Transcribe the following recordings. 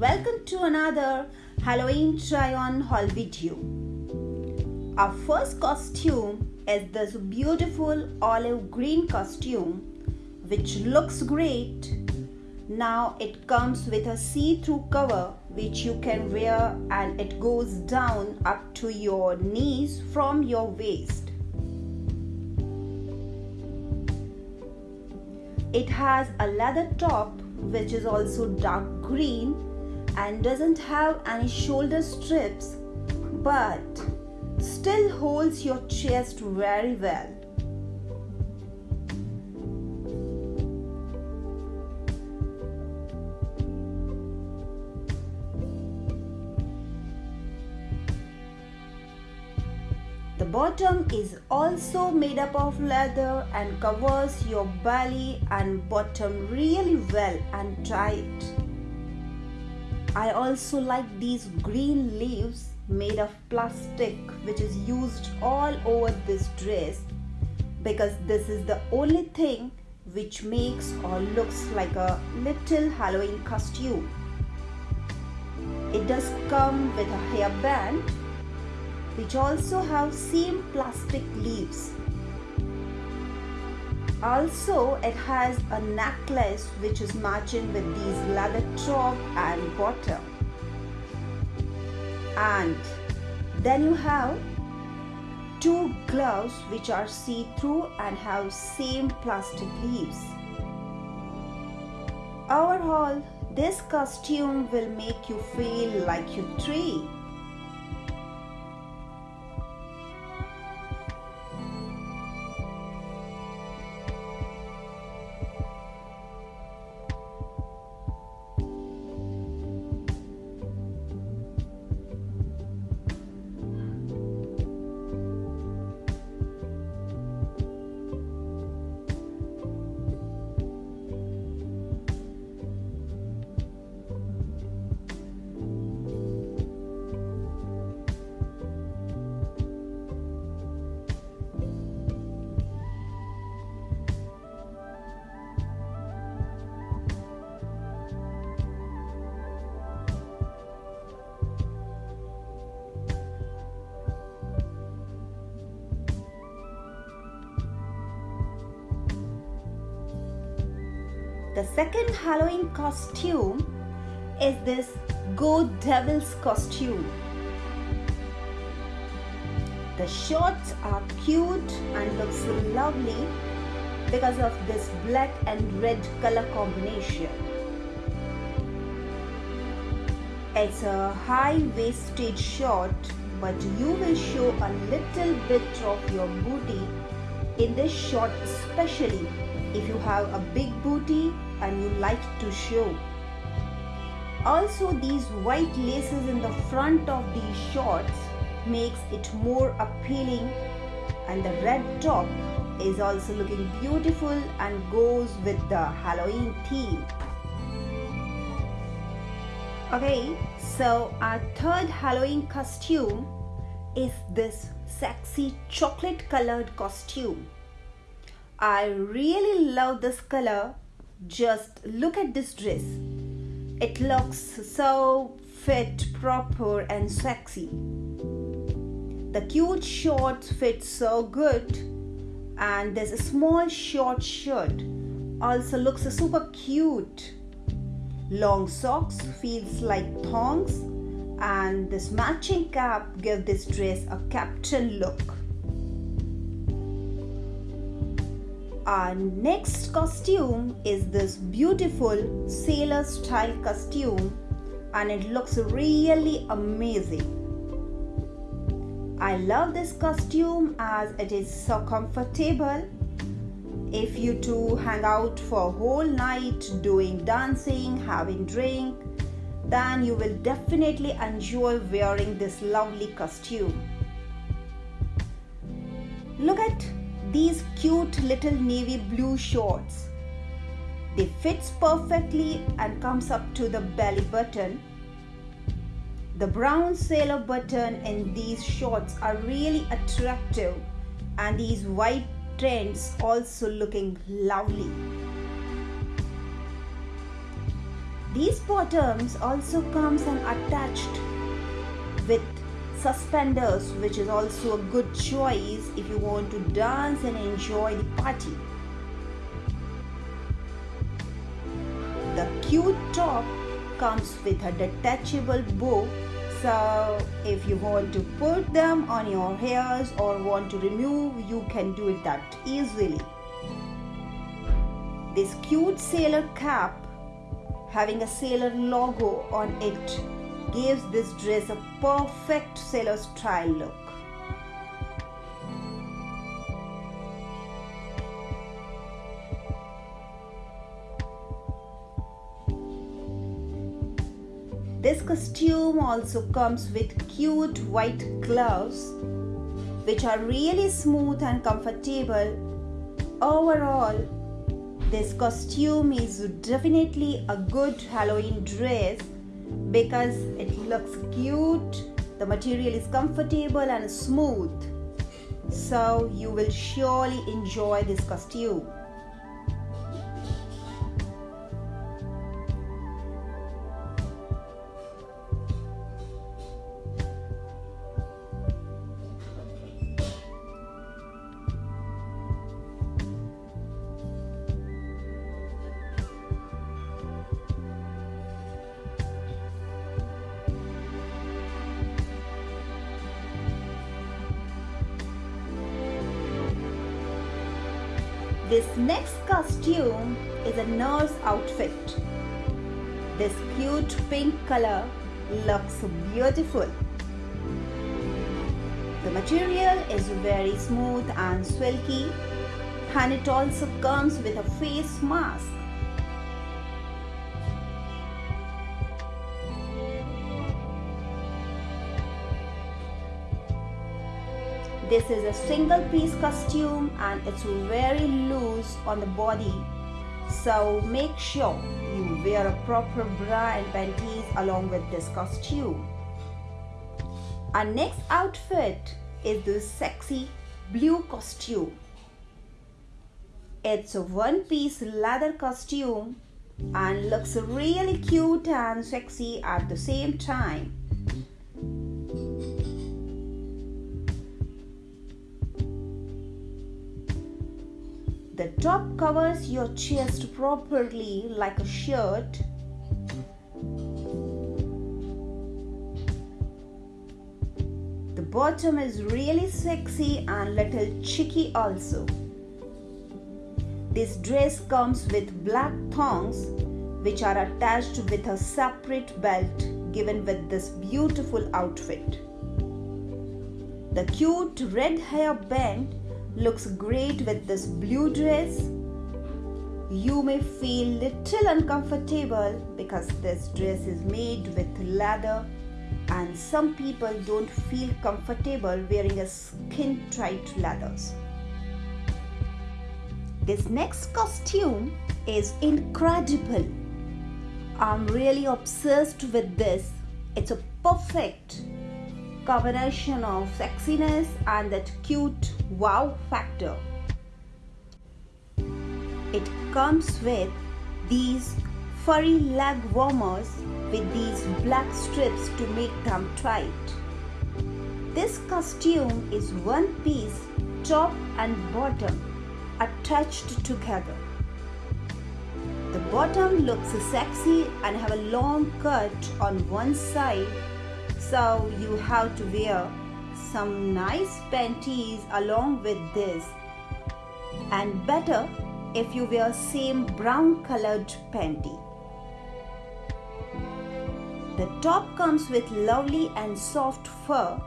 welcome to another Halloween try on haul video. Our first costume is this beautiful olive green costume which looks great. Now it comes with a see-through cover which you can wear and it goes down up to your knees from your waist. It has a leather top which is also dark green and doesn't have any shoulder strips but still holds your chest very well. The bottom is also made up of leather and covers your belly and bottom really well and tight. I also like these green leaves made of plastic which is used all over this dress because this is the only thing which makes or looks like a little Halloween costume. It does come with a hairband which also have same plastic leaves. Also, it has a necklace which is matching with these leather top and bottom. And then you have two gloves which are see-through and have same plastic leaves. Overall, this costume will make you feel like you three. The second Halloween costume is this Go Devils costume. The shorts are cute and looks lovely because of this black and red color combination. It's a high-waisted short but you will show a little bit of your booty in this short especially if you have a big booty and you like to show. Also these white laces in the front of these shorts makes it more appealing and the red top is also looking beautiful and goes with the Halloween theme. Okay, so our third Halloween costume is this sexy chocolate colored costume. I really love this color. Just look at this dress. It looks so fit, proper and sexy. The cute shorts fit so good and a small short shirt also looks super cute. Long socks feels like thongs and this matching cap gives this dress a captain look. Our next costume is this beautiful sailor style costume and it looks really amazing. I love this costume as it is so comfortable. If you two hang out for a whole night doing dancing, having drink, then you will definitely enjoy wearing this lovely costume. Look at these cute little navy blue shorts. They fits perfectly and comes up to the belly button. The brown sailor button in these shorts are really attractive and these white trends also looking lovely. These bottoms also comes and attached with suspenders which is also a good choice if you want to dance and enjoy the party. The cute top comes with a detachable bow so if you want to put them on your hairs or want to remove you can do it that easily. This cute sailor cap having a sailor logo on it gives this dress a perfect sailor style look. This costume also comes with cute white gloves which are really smooth and comfortable. Overall, this costume is definitely a good Halloween dress because it looks cute, the material is comfortable and smooth. So you will surely enjoy this costume. This next costume is a nurse outfit. This cute pink color looks beautiful. The material is very smooth and silky and it also comes with a face mask. This is a single piece costume and it's very loose on the body. So make sure you wear a proper bra and panties along with this costume. Our next outfit is this sexy blue costume. It's a one piece leather costume and looks really cute and sexy at the same time. The top covers your chest properly like a shirt. The bottom is really sexy and little cheeky also. This dress comes with black thongs which are attached with a separate belt given with this beautiful outfit. The cute red hair band looks great with this blue dress. You may feel little uncomfortable because this dress is made with leather and some people don't feel comfortable wearing a skin tight leathers. This next costume is incredible. I'm really obsessed with this. It's a perfect combination of sexiness and that cute wow factor. It comes with these furry leg warmers with these black strips to make them tight. This costume is one piece top and bottom attached together. The bottom looks sexy and have a long cut on one side so you have to wear some nice panties along with this and better if you wear same brown colored panty. The top comes with lovely and soft fur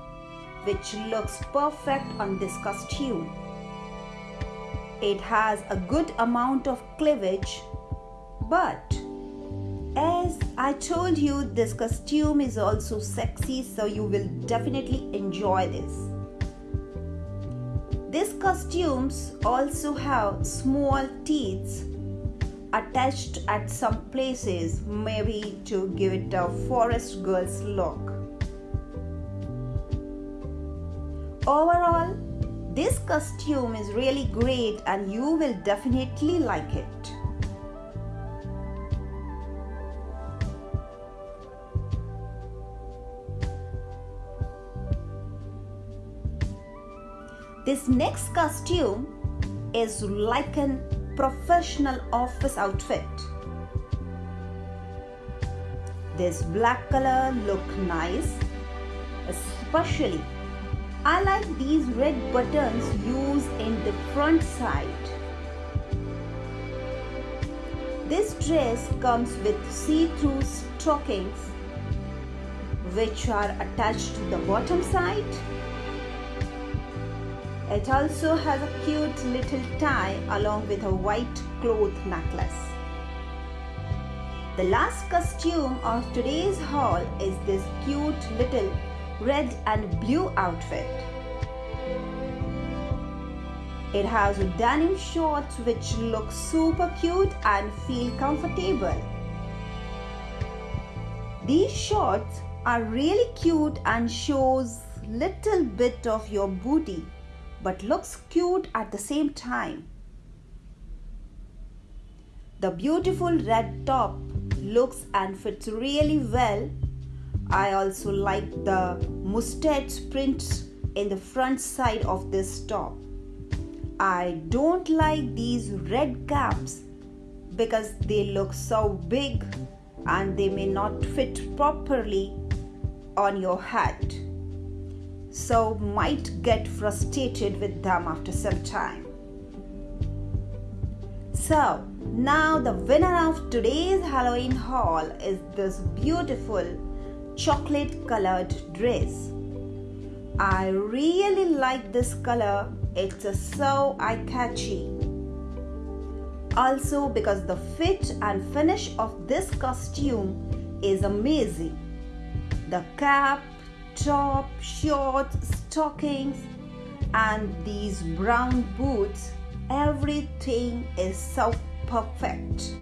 which looks perfect on this costume. It has a good amount of cleavage but I told you, this costume is also sexy, so you will definitely enjoy this. These costumes also have small teeth attached at some places, maybe to give it a forest girl's look. Overall, this costume is really great and you will definitely like it. This next costume is like a professional office outfit. This black color look nice, especially I like these red buttons used in the front side. This dress comes with see-through stockings which are attached to the bottom side. It also has a cute little tie along with a white cloth necklace. The last costume of today's haul is this cute little red and blue outfit. It has denim shorts which look super cute and feel comfortable. These shorts are really cute and shows little bit of your booty but looks cute at the same time. The beautiful red top looks and fits really well I also like the mustache print in the front side of this top. I don't like these red caps because they look so big and they may not fit properly on your head. So might get frustrated with them after some time. So now the winner of today's Halloween haul is this beautiful chocolate colored dress. I really like this color. It's so eye catchy. Also, because the fit and finish of this costume is amazing. The cap, top, shorts, stockings, and these brown boots, everything is so perfect.